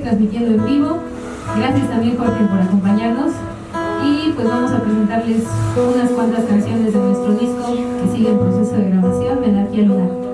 transmitiendo en vivo. Gracias también Jorge por acompañarnos. Y pues vamos a presentarles unas cuantas canciones de nuestro disco que sigue en proceso de grabación, Menarquía Lunar.